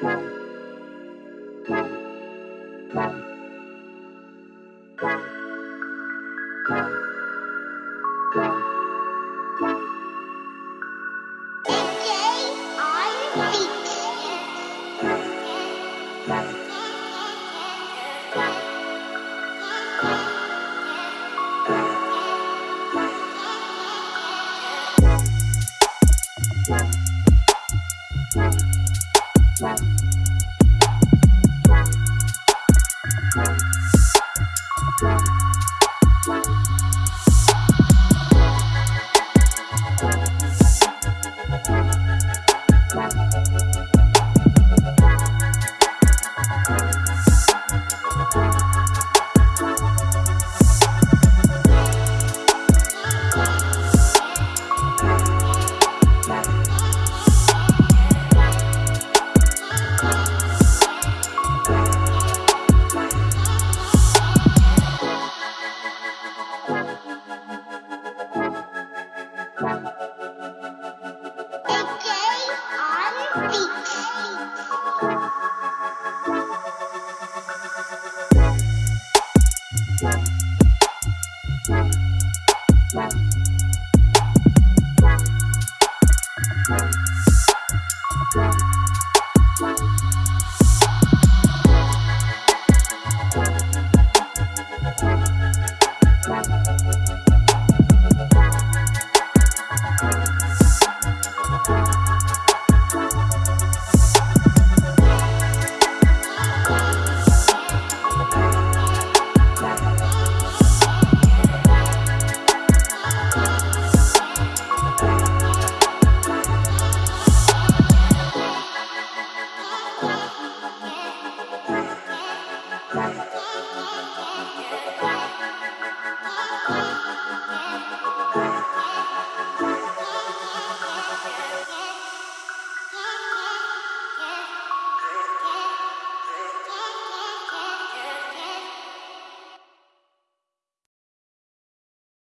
Bye. Yeah.